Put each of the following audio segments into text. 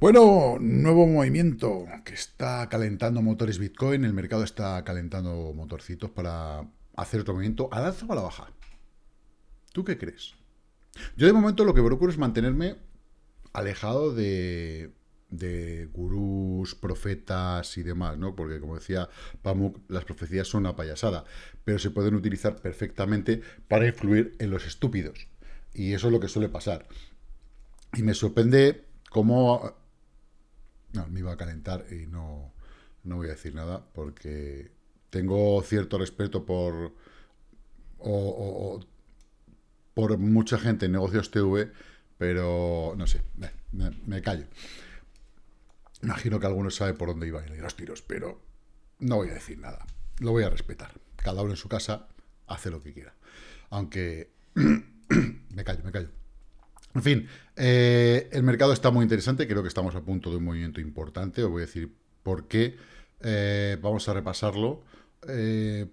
Bueno, nuevo movimiento que está calentando motores Bitcoin. El mercado está calentando motorcitos para hacer otro movimiento al alza o a la baja. ¿Tú qué crees? Yo de momento lo que procuro es mantenerme alejado de, de gurús, profetas y demás, ¿no? Porque como decía Pamuk, las profecías son una payasada, pero se pueden utilizar perfectamente para influir en los estúpidos. Y eso es lo que suele pasar. Y me sorprende cómo no, me iba a calentar y no, no voy a decir nada porque tengo cierto respeto por o, por mucha gente en negocios TV, pero no sé, me, callo. Imagino que alguno sabe por dónde iba a ir los tiros, pero no voy a decir nada. Lo voy a respetar. Cada uno en su casa hace lo que quiera. Aunque me callo, me callo. En fin, eh, el mercado está muy interesante, creo que estamos a punto de un movimiento importante, os voy a decir por qué, eh, vamos a repasarlo, eh,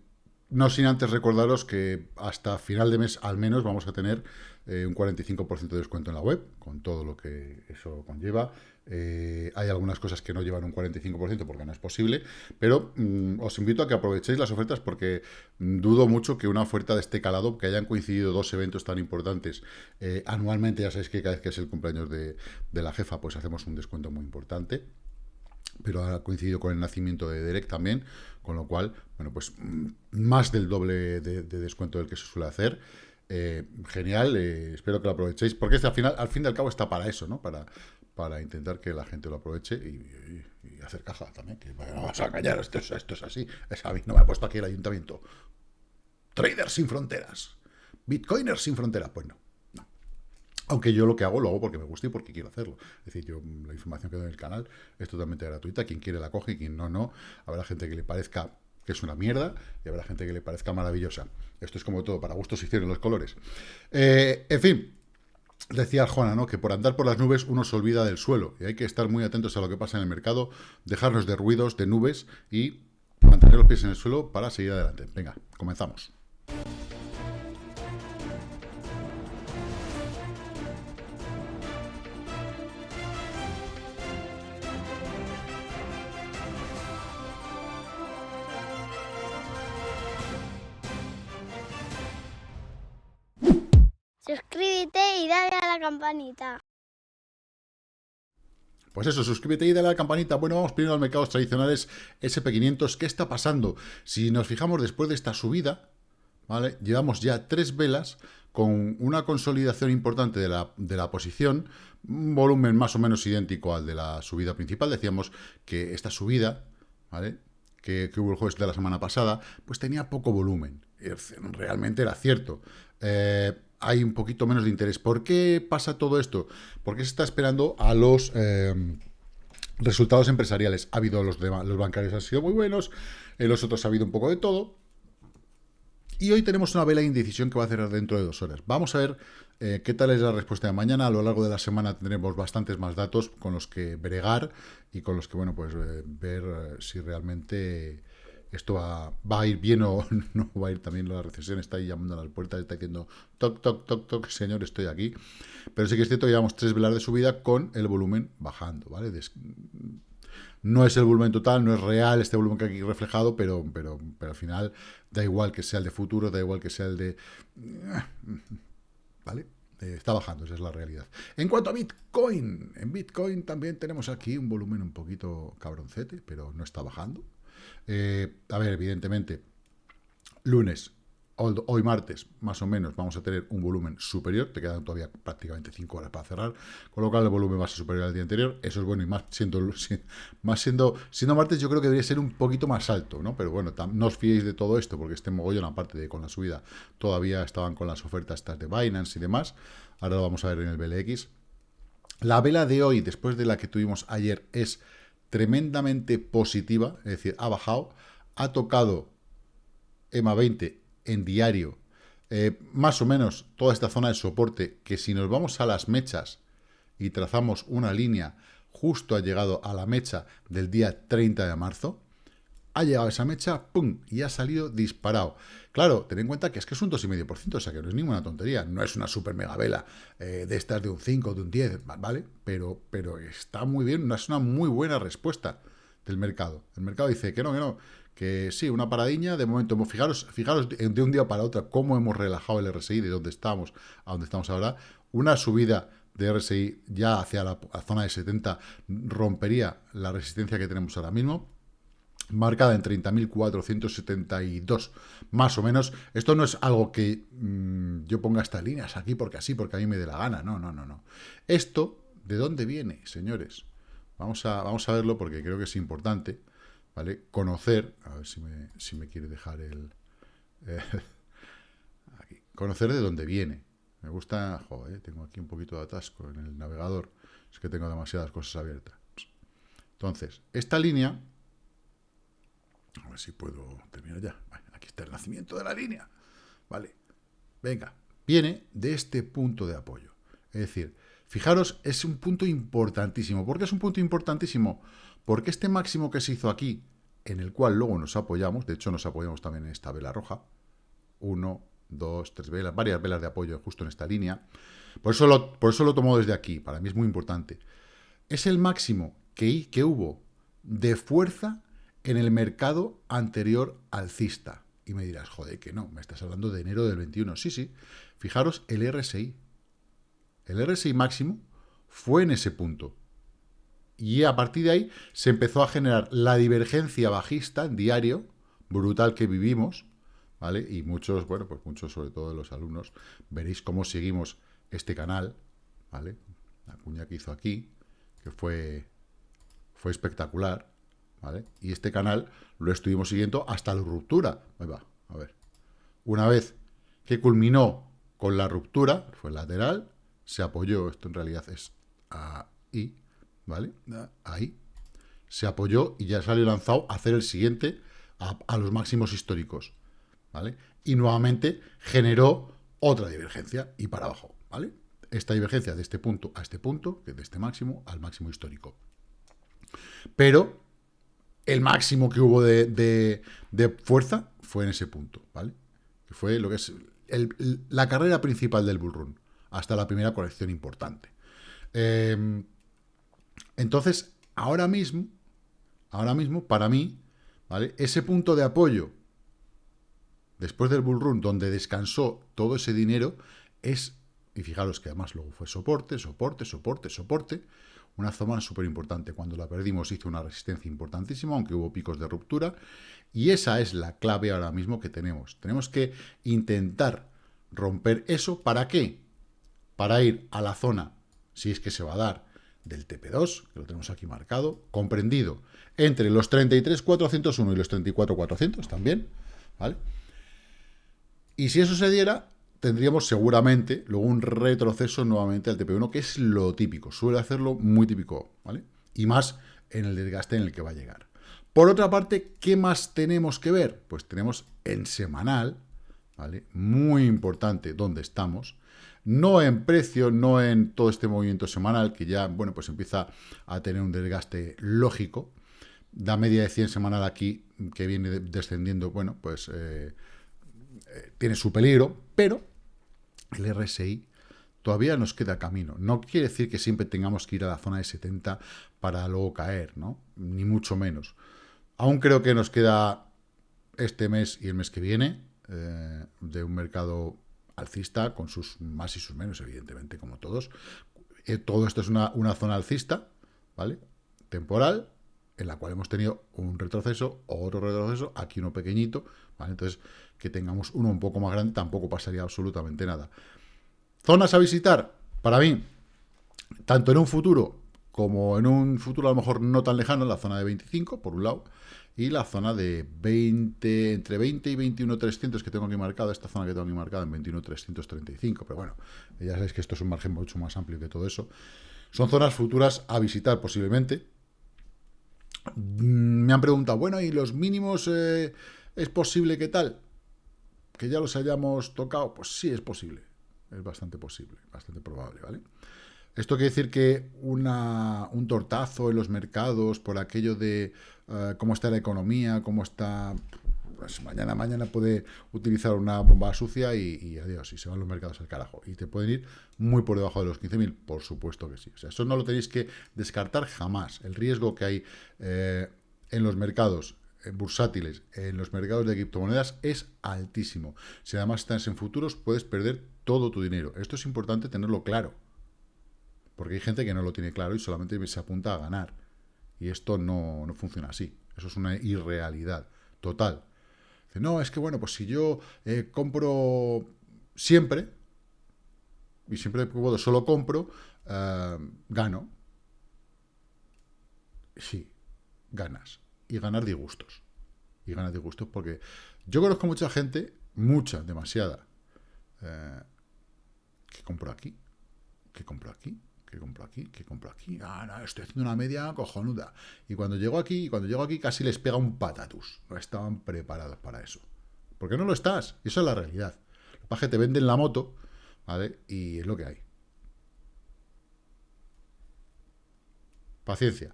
no sin antes recordaros que hasta final de mes al menos vamos a tener un 45% de descuento en la web, con todo lo que eso conlleva, eh, hay algunas cosas que no llevan un 45% porque no es posible, pero mm, os invito a que aprovechéis las ofertas porque mm, dudo mucho que una oferta de este calado, que hayan coincidido dos eventos tan importantes eh, anualmente, ya sabéis que cada vez que es el cumpleaños de, la jefa, pues hacemos un descuento muy importante pero ha coincidido con el nacimiento de Derek también, con lo cual, bueno, pues mm, más del doble de, descuento del que se suele hacer. Eh, genial, espero que lo aprovechéis, porque este, al, final, al fin y al cabo está para eso, ¿no? Para, para intentar que la gente lo aproveche y, hacer caja también. Que no vas a callar, esto, esto es así. A no me ha puesto aquí el ayuntamiento. Traders sin fronteras. Bitcoiners sin fronteras. Pues no, no. Aunque yo lo que hago, lo hago porque me gusta y porque quiero hacerlo. Es decir, yo la información que doy en el canal es totalmente gratuita. Quien quiere la coge y quien no, no. Habrá gente que le parezca que es una mierda, y habrá gente que le parezca maravillosa. Esto es como todo, para gustos hicieron los colores. Eh, en fin, Decía Arjona, ¿no? que por andar por las nubes uno se olvida del suelo y hay que estar muy atentos a lo que pasa en el mercado, dejarnos de ruidos, de nubes y mantener los pies en el suelo para seguir adelante. Venga, comenzamos. Campanita. Pues eso, suscríbete y dale a la campanita. Bueno, vamos primero a los mercados tradicionales SP500. ¿Qué está pasando? Si nos fijamos después de esta subida, ¿vale? Llevamos ya tres velas con una consolidación importante de la, de la posición, un volumen más o menos idéntico al de la subida principal. Decíamos que esta subida, ¿vale? Que, hubo el jueves de la semana pasada, pues tenía poco volumen. Realmente era cierto. Eh, hay un poquito menos de interés. ¿Por qué pasa todo esto? Porque se está esperando a los em, resultados empresariales. Ha habido los, los bancarios han sido muy buenos, en los otros ha habido un poco de todo. Y hoy tenemos una vela de indecisión que va a cerrar dentro de dos horas. Vamos a ver eh, qué tal es la respuesta de mañana. A lo largo de la semana tendremos bastantes más datos con los que bregar y con los que, bueno, pues eh, ver eh, si realmente esto va, a ir bien o no va a ir también la recesión, está ahí llamando a las puertas, está diciendo toc, toc, toc, toc, señor, estoy aquí. Pero sí que es cierto, llevamos tres velas de subida con el volumen bajando, ¿vale? no es el volumen total, no es real este volumen que aquí reflejado, pero, pero, pero al final da igual que sea el de futuro, da igual que sea el de... ¿Vale? Eh, está bajando, esa es la realidad. En cuanto a Bitcoin, en Bitcoin también tenemos aquí un volumen un poquito cabroncete, pero no está bajando. Eh, a ver, evidentemente, lunes, hoy martes, más o menos, vamos a tener un volumen superior, te quedan todavía prácticamente 5 horas para cerrar, con lo cual el volumen va a ser superior al día anterior, eso es bueno, y más siendo, más siendo, siendo martes yo creo que debería ser un poquito más alto, ¿no? Pero bueno, no os fiéis de todo esto, porque este mogollón, aparte de con la subida, todavía estaban con las ofertas estas de Binance y demás, ahora lo vamos a ver en el BLX. La vela de hoy, después de la que tuvimos ayer, es tremendamente positiva, es decir, ha bajado, ha tocado EMA 20 en diario, eh, más o menos toda esta zona de soporte, que si nos vamos a las mechas y trazamos una línea, justo ha llegado a la mecha del día 30 de marzo, ha llegado esa mecha, ¡pum! Y ha salido disparado. Claro, ten en cuenta que es que es un 2,5%, o sea que no es ninguna tontería. No es una super mega vela eh, de estas de un 5, de un 10, ¿vale? Pero, pero está muy bien, es una muy buena respuesta del mercado. El mercado dice que no, que no, que sí, una paradiña, de momento, fijaros, fijaros de un día para otro cómo hemos relajado el RSI, de dónde estamos a dónde estamos ahora, una subida de RSI ya hacia la, zona de 70 rompería la resistencia que tenemos ahora mismo, marcada en 30.472, más o menos. Esto no es algo que mm, yo ponga estas líneas aquí porque así, porque a mí me dé la gana. No, no, no, no. Esto, ¿de dónde viene, señores? Vamos a, vamos a verlo porque creo que es importante. ¿vale? Conocer, a ver si me, si me quiere dejar el... Eh, aquí. Conocer de dónde viene. Me gusta, joder, tengo aquí un poquito de atasco en el navegador, es que tengo demasiadas cosas abiertas. Entonces, esta línea, a ver si puedo terminar ya. Aquí está el nacimiento de la línea. Vale, venga, viene de este punto de apoyo. Es decir, fijaros, es un punto importantísimo. ¿Por qué es un punto importantísimo? Porque este máximo que se hizo aquí, en el cual luego nos apoyamos, de hecho nos apoyamos también en esta vela roja, uno, dos, tres velas, varias velas de apoyo justo en esta línea, por eso lo, por eso lo tomo desde aquí, para mí es muy importante, es el máximo que, que hubo de fuerza en el mercado anterior alcista. Y me dirás, joder, que no, me estás hablando de enero del 21. Sí, sí, fijaros el RSI. El RSI máximo fue en ese punto. Y a partir de ahí se empezó a generar la divergencia bajista en diario, brutal que vivimos, ¿vale? Y muchos, bueno, pues muchos, sobre todo los alumnos, veréis cómo seguimos este canal, ¿vale? La cuña que hizo aquí, que fue, fue espectacular, ¿vale? Y este canal lo estuvimos siguiendo hasta la ruptura. Ahí va, a ver. Una vez que culminó con la ruptura, fue lateral, se apoyó, esto en realidad es ahí, ¿vale? Ahí. Se apoyó y ya salió lanzado a hacer el siguiente a, los máximos históricos, ¿vale? Y nuevamente generó otra divergencia y para abajo, ¿vale? Esta divergencia de este punto a este punto, que de este máximo al máximo histórico. Pero el máximo que hubo de, fuerza fue en ese punto, ¿vale? Que fue lo que es la carrera principal del bullrun, hasta la primera corrección importante. Eh, entonces, ahora mismo, ahora mismo, para mí, ¿vale? Ese punto de apoyo, después del bull run, donde descansó todo ese dinero, es, y fijaros que además luego fue soporte, soporte, soporte, soporte, una zona súper importante. Cuando la perdimos hizo una resistencia importantísima, aunque hubo picos de ruptura, y esa es la clave ahora mismo que tenemos. Tenemos que intentar romper eso, ¿para qué? Para ir a la zona, si es que se va a dar, del TP2, que lo tenemos aquí marcado, comprendido entre los 33.401 y los 34.400 también, ¿vale? Y si eso se diera, tendríamos seguramente luego un retroceso nuevamente al TP1, que es lo típico, suele hacerlo muy típico, ¿vale? Y más en el desgaste en el que va a llegar. Por otra parte, ¿qué más tenemos que ver? Pues tenemos en semanal, ¿vale? Muy importante dónde estamos, no en precio, no en todo este movimiento semanal, que ya, bueno, pues empieza a tener un desgaste lógico. La media de 100 semanal aquí, que viene descendiendo, bueno, pues eh, eh, tiene su peligro, pero el RSI todavía nos queda camino. No quiere decir que siempre tengamos que ir a la zona de 70 para luego caer, ¿no? Ni mucho menos. Aún creo que nos queda este mes y el mes que viene eh, de un mercado alcista, con sus más y sus menos, evidentemente, como todos. Eh, todo esto es una, zona alcista, ¿vale? Temporal, en la cual hemos tenido un retroceso, otro retroceso, aquí uno pequeñito, ¿vale? Entonces, que tengamos uno un poco más grande tampoco pasaría absolutamente nada. Zonas a visitar, para mí, tanto en un futuro como en un futuro a lo mejor no tan lejano, la zona de 25, por un lado, y la zona de 20, entre 20 y 21.300 que tengo aquí marcada, esta zona que tengo aquí marcada en 21.335, pero bueno, ya sabéis que esto es un margen mucho más amplio que todo eso. Son zonas futuras a visitar posiblemente. Mm, me han preguntado, bueno, ¿y los mínimos eh, es posible que tal? ¿Que ya los hayamos tocado? Pues sí es posible, es bastante posible, bastante probable, ¿vale? Esto quiere decir que una, un tortazo en los mercados por aquello de eh, cómo está la economía, cómo está... Pues mañana, mañana puede utilizar una bomba sucia y, adiós, y se van los mercados al carajo. Y te pueden ir muy por debajo de los 15.000, por supuesto que sí. O sea, eso no lo tenéis que descartar jamás. El riesgo que hay eh, en los mercados bursátiles, en los mercados de criptomonedas, es altísimo. Si además estás en futuros, puedes perder todo tu dinero. Esto es importante tenerlo claro. Porque hay gente que no lo tiene claro y solamente se apunta a ganar. Y esto no, funciona así. Eso es una irrealidad total. No, es que bueno, pues si yo eh, compro siempre, y siempre puedo, solo compro, eh, gano. Sí, ganas. Y ganar disgustos. Y ganas disgustos porque yo conozco mucha gente, mucha, demasiada, eh, que compro aquí, que compro aquí, que compro aquí, que compro aquí. Ah, no, estoy haciendo una media cojonuda. Y cuando llego aquí, cuando llego aquí casi les pega un patatus. No estaban preparados para eso. Porque no lo estás. Eso es la realidad. Lo que te venden la moto, ¿vale? Y es lo que hay. Paciencia.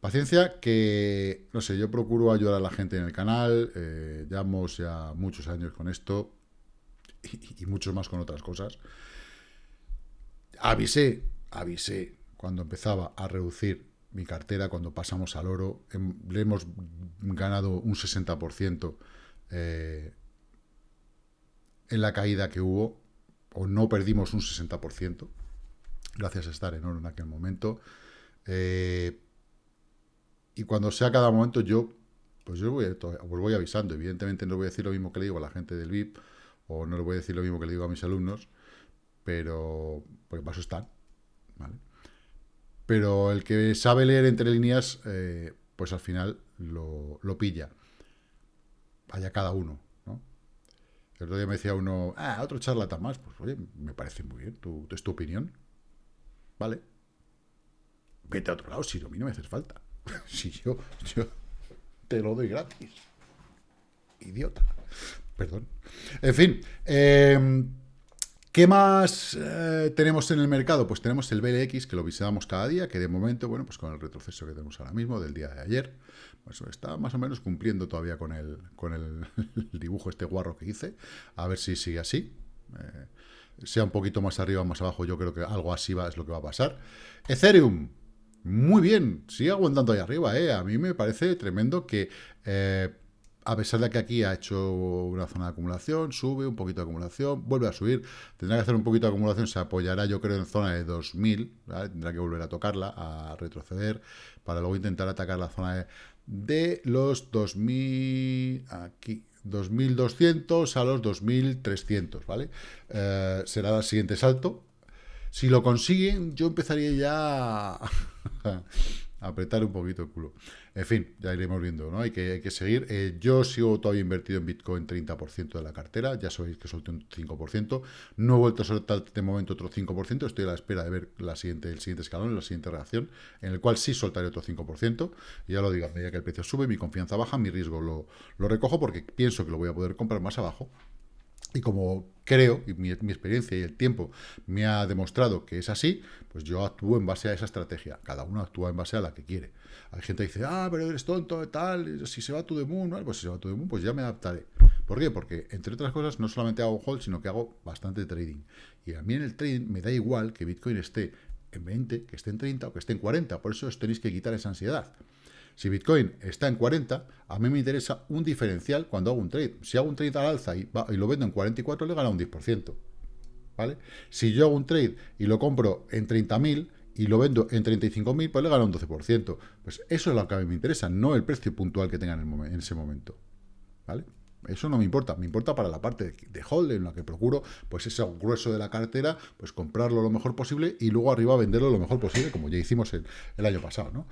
Paciencia que, no sé, yo procuro ayudar a la gente en el canal, eh, llevamos ya muchos años con esto y, y muchos más con otras cosas. Avisé avisé cuando empezaba a reducir mi cartera, cuando pasamos al oro, le hemos ganado un 60% eh, en la caída que hubo, o no perdimos un 60%, gracias a estar en oro en aquel momento. Eh, y cuando sea cada momento, yo pues yo voy, os voy avisando. Evidentemente no voy a decir lo mismo que le digo a la gente del VIP, o no le voy a decir lo mismo que le digo a mis alumnos, pero porque paso están. Pero el que sabe leer entre líneas, eh, pues al final lo, pilla. Vaya cada uno, ¿no? El otro día me decía uno, ah, otro charlatán más. Pues oye, me parece muy bien, tu, es tu opinión. Vale. Vete a otro lado, si a mí no me haces falta. si yo, yo te lo doy gratis. Idiota. Perdón. En fin, eh, ¿Qué más eh, tenemos en el mercado? Pues tenemos el BLX, que lo visitamos cada día, que de momento, bueno, pues con el retroceso que tenemos ahora mismo, del día de ayer, pues está más o menos cumpliendo todavía con el, dibujo este guarro que hice, a ver si sigue así. Eh, sea un poquito más arriba o más abajo, yo creo que algo así va, es lo que va a pasar. Ethereum, muy bien, sigue aguantando ahí arriba, ¿eh? A mí me parece tremendo que... Eh, a pesar de que aquí ha hecho una zona de acumulación, sube un poquito de acumulación, vuelve a subir, tendrá que hacer un poquito de acumulación, se apoyará yo creo en zona de 2000, tendrá que volver a tocarla, a retroceder, para luego intentar atacar la zona de, los 2000, aquí, 2200 a los 2300, ¿vale? Eh, será el siguiente salto. Si lo consiguen, yo empezaría ya apretar un poquito el culo. En fin, ya iremos viendo, ¿no? Hay que, hay que seguir. Eh, yo sigo todavía invertido en Bitcoin 30% de la cartera, ya sabéis que solté un 5%. No he vuelto a soltar de momento otro 5%, estoy a la espera de ver la siguiente, el siguiente escalón, la siguiente reacción, en el cual sí soltaré otro 5%. Y ya lo digo, a medida que el precio sube, mi confianza baja, mi riesgo lo, lo recojo porque pienso que lo voy a poder comprar más abajo y como creo, y mi, experiencia y el tiempo me ha demostrado que es así, pues yo actúo en base a esa estrategia. Cada uno actúa en base a la que quiere. Hay gente que dice, ah, pero eres tonto, tal, si se va tu moon, pues si se va tu moon, pues ya me adaptaré. ¿Por qué? Porque, entre otras cosas, no solamente hago hold, sino que hago bastante trading. Y a mí en el trading me da igual que Bitcoin esté en 20, que esté en 30 o que esté en 40. Por eso os tenéis que quitar esa ansiedad. Si Bitcoin está en 40, a mí me interesa un diferencial cuando hago un trade. Si hago un trade al alza y, lo vendo en 44, le gana un 10%. ¿Vale? Si yo hago un trade y lo compro en 30.000 y lo vendo en 35.000, pues le gana un 12%. Pues eso es lo que a mí me interesa, no el precio puntual que tenga en, ese momento. ¿Vale? Eso no me importa, me importa para la parte de hold en la que procuro, pues ese grueso de la cartera, pues comprarlo lo mejor posible y luego arriba venderlo lo mejor posible, como ya hicimos el, el año pasado, ¿no?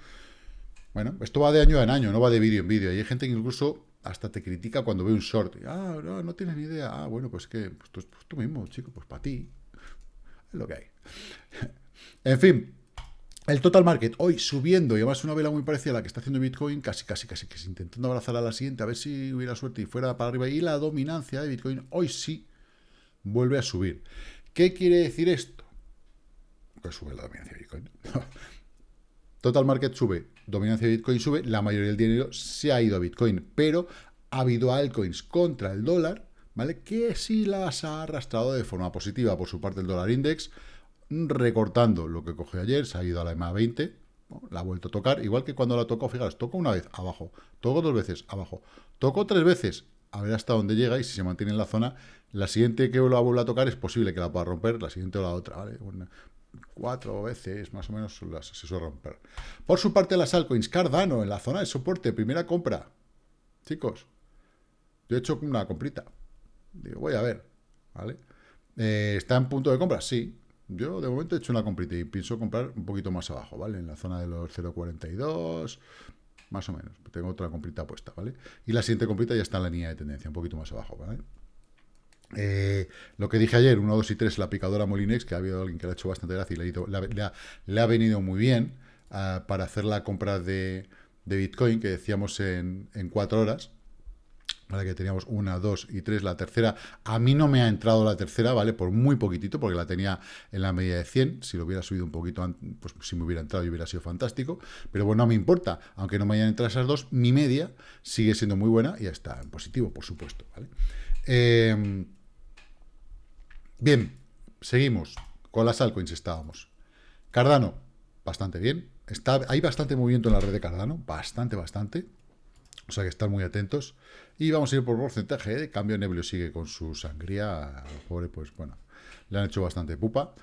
Bueno, esto va de año en año, no va de vídeo en vídeo. Y hay gente que incluso hasta te critica cuando ve un short. ah, no, no tienes ni idea. Ah, bueno, pues que pues tú, pues tú mismo, chico, pues para ti. Es lo que hay. en fin, el total market hoy subiendo y además una vela muy parecida a la que está haciendo Bitcoin, casi, casi, casi, que intentando abrazar a la siguiente, a ver si hubiera suerte y fuera para arriba. Y la dominancia de Bitcoin hoy sí vuelve a subir. ¿Qué quiere decir esto? pues sube la dominancia de Bitcoin. Total Market sube, dominancia de Bitcoin sube, la mayoría del dinero se ha ido a Bitcoin, pero ha habido altcoins contra el dólar, ¿vale? Que sí las ha arrastrado de forma positiva. Por su parte, el dólar index, recortando lo que cogió ayer, se ha ido a la EMA 20, la ha vuelto a tocar, igual que cuando la tocó, fijaros, toco una vez, abajo, toco dos veces, abajo, toco tres veces, a ver hasta dónde llega y si se mantiene en la zona, la siguiente que lo vuelva a tocar es posible que la pueda romper, la siguiente o la otra, ¿vale? Cuatro veces más o menos se suele romper. Por su parte, las altcoins Cardano en la zona de soporte, primera compra. Chicos, yo he hecho una comprita. Digo, voy a ver, ¿vale? Eh, ¿Está en punto de compra? Sí. Yo de momento he hecho una comprita y pienso comprar un poquito más abajo, ¿vale? En la zona de los 0.42, más o menos. Tengo otra comprita puesta, ¿vale? Y la siguiente comprita ya está en la línea de tendencia, un poquito más abajo, ¿vale? Eh, lo que dije ayer, 1, 2 y 3, la picadora Molinex, que ha habido alguien que le ha hecho bastante gracia y le, ha, venido muy bien ah, para hacer la compra de, Bitcoin, que decíamos en, 4 horas. ¿vale? Que teníamos una, dos y tres. La tercera, a mí no me ha entrado la tercera, ¿vale? Por muy poquitito, porque la tenía en la media de 100. Si lo hubiera subido un poquito, pues si me hubiera entrado y hubiera sido fantástico. Pero bueno, no me importa. Aunque no me hayan entrado esas dos, mi media sigue siendo muy buena y está en positivo, por supuesto, ¿vale? Eh, Bien, seguimos. Con las altcoins estábamos. Cardano, bastante bien. Está, hay bastante movimiento en la red de Cardano, bastante, bastante. O sea que están muy atentos. Y vamos a ir por porcentaje. ¿eh? Cambio Neblio sigue con su sangría. Pobre, pues bueno, le han hecho bastante pupa.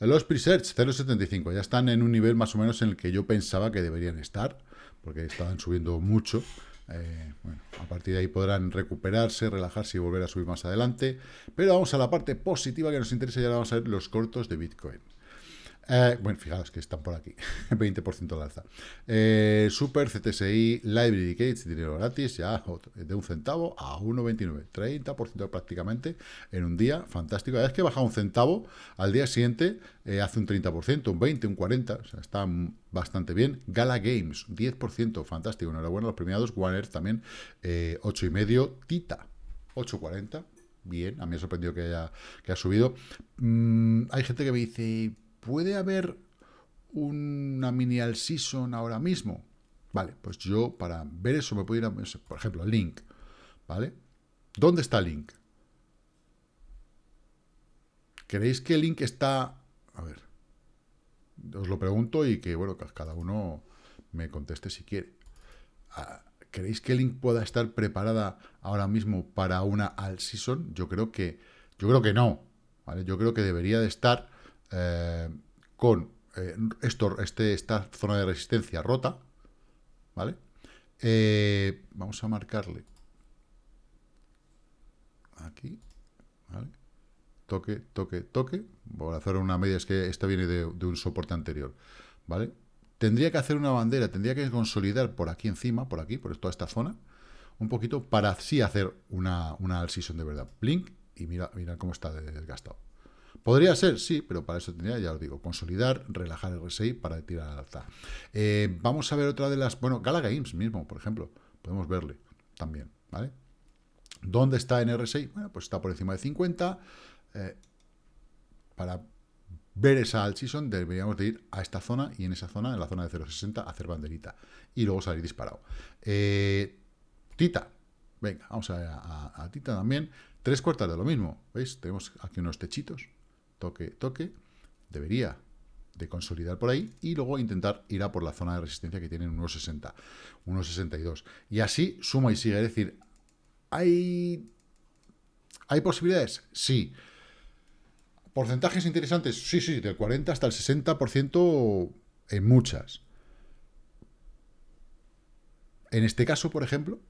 Los presets 0.75 ya están en un nivel más o menos en el que yo pensaba que deberían estar, porque estaban subiendo mucho. Eh, bueno, a partir de ahí podrán recuperarse, relajarse y volver a subir más adelante. Pero vamos a la parte positiva que nos interesa y ahora vamos a ver los cortos de Bitcoin. Eh, bueno, fijaos que están por aquí, 20% al alza. Eh, Super CTSI Library Gates, dinero gratis, ya de un centavo a 1,29, 30% prácticamente en un día, fantástico. Vez que baja un centavo, al día siguiente eh, hace un 30%, un 20, un 40, o sea, está bastante bien. Gala Games, 10%, fantástico, enhorabuena a los premiados. Warner también, 8,5, Tita, 8,40, bien, a mí me ha sorprendido que haya, que subido. Mm, hay gente que me dice ¿puede haber una mini all season ahora mismo? Vale, pues yo para ver eso me puedo ir a, por ejemplo, Link, ¿vale? ¿Dónde está Link? ¿Creéis que Link está... A ver, os lo pregunto y que, bueno, cada uno me conteste si quiere. Ah, ¿Creéis que Link pueda estar preparada ahora mismo para una all season? Yo creo que, yo creo que no, ¿vale? Yo creo que debería de estar eh, con eh, esto, este, esta zona de resistencia rota, ¿vale? Eh, vamos a marcarle aquí, ¿vale? Toque, toque, toque. Voy a hacer una media, es que esta viene de, un soporte anterior, ¿vale? Tendría que hacer una bandera, tendría que consolidar por aquí encima, por aquí, por toda esta zona, un poquito, para así hacer una, una de verdad. Blink, y mira, mira cómo está desgastado. ¿Podría ser? Sí, pero para eso tendría, ya os digo, consolidar, relajar el RSI para tirar al alza. Eh, vamos a ver otra de las... Bueno, Gala Games mismo, por ejemplo. Podemos verle también, ¿vale? ¿Dónde está en RSI? Bueno, pues está por encima de 50. Eh, para ver esa alt season deberíamos de ir a esta zona y en esa zona, en la zona de 0.60, hacer banderita. Y luego salir disparado. Eh, Tita. Venga, vamos a a, a Tita también. Tres cuartas de lo mismo. ¿Veis? Tenemos aquí unos techitos toque, toque, debería de consolidar por ahí y luego intentar ir a por la zona de resistencia que tienen 1,60, 1,62. Y así suma y sigue. Es decir, ¿hay, ¿hay posibilidades? Sí. ¿Porcentajes interesantes? Sí, sí, del 40 hasta el 60% en muchas. En este caso, por ejemplo,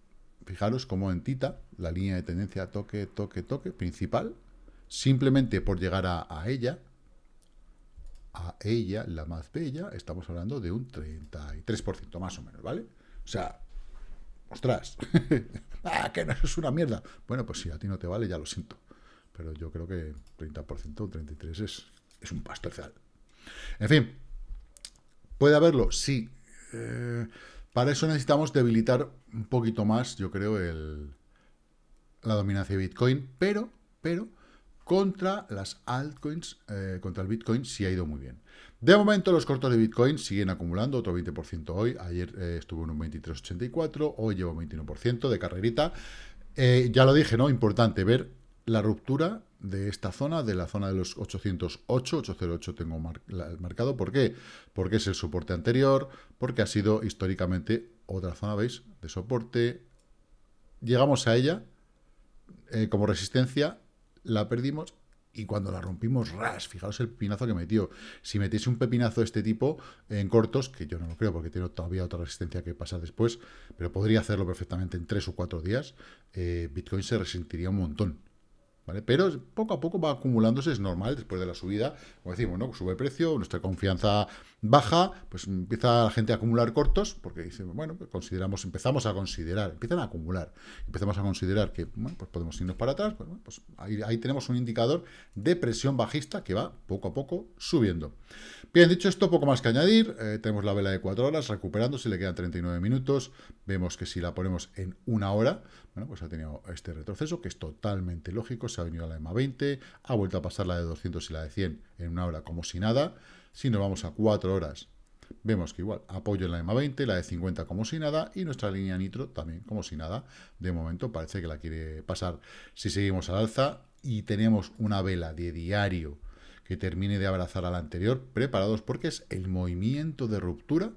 fijaros como en Tita, la línea de tendencia toque, toque, toque, principal, simplemente por llegar a, ella, a ella, la más bella, estamos hablando de un 33% más o menos, ¿vale? O sea, ostras, ah, que no es una mierda. Bueno, pues si a ti no te vale, ya lo siento. Pero yo creo que 30% o 33% es, es un pastozal. En fin, ¿puede haberlo? Sí. Eh, para eso necesitamos debilitar un poquito más, yo creo, el, la dominancia de Bitcoin, pero, pero contra las altcoins, eh, contra el Bitcoin sí ha ido muy bien. De momento los cortos de Bitcoin siguen acumulando otro 20% hoy, ayer eh, estuvo en un 23,84, hoy llevo 21% de carrerita. Eh, ya lo dije, ¿no? Importante ver la ruptura de esta zona, de la zona de los 808, 808 tengo marcado. ¿Por qué? Porque es el soporte anterior, porque ha sido históricamente otra zona, ¿veis? De soporte. Llegamos a ella como resistencia, la perdimos y cuando la rompimos, ras, fijaos el pinazo que metió. Si metiese un pepinazo de este tipo en cortos, que yo no lo creo porque tiene todavía otra resistencia que pasar después, pero podría hacerlo perfectamente en tres o cuatro días, eh, Bitcoin se resentiría un montón. Pero poco a poco va acumulándose, es normal, después de la subida, como decimos, ¿no? Sube el precio, nuestra confianza baja, pues empieza la gente a acumular cortos, porque dice, bueno, pues consideramos, empezamos a considerar, empiezan a acumular, empezamos a considerar que, pues podemos irnos para atrás, pues, pues ahí, tenemos un indicador de presión bajista que va poco a poco subiendo. Bien, dicho esto, poco más que añadir, eh, tenemos la vela de 4 horas recuperando, si le quedan 39 minutos, vemos que si la ponemos en una hora, bueno, pues ha tenido este retroceso, que es totalmente lógico, ha venido a la EMA 20, ha vuelto a pasar la de 200 y la de 100 en una hora como si nada. Si nos vamos a 4 horas, vemos que igual apoyo en la EMA 20, la de 50 como si nada, y nuestra línea nitro también como si nada. De momento parece que la quiere pasar si seguimos al alza y tenemos una vela de diario que termine de abrazar a la anterior, preparados porque es el movimiento de ruptura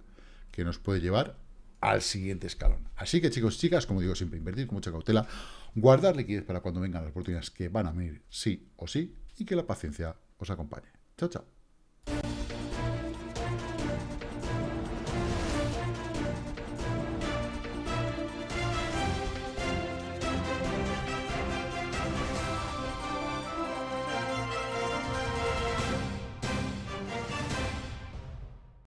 que nos puede llevar al siguiente escalón. Así que chicos, chicas, como digo siempre, invertir con mucha cautela, guardar liquidez para cuando vengan las oportunidades que van a venir sí o sí, y que la paciencia os acompañe. Chao, chao.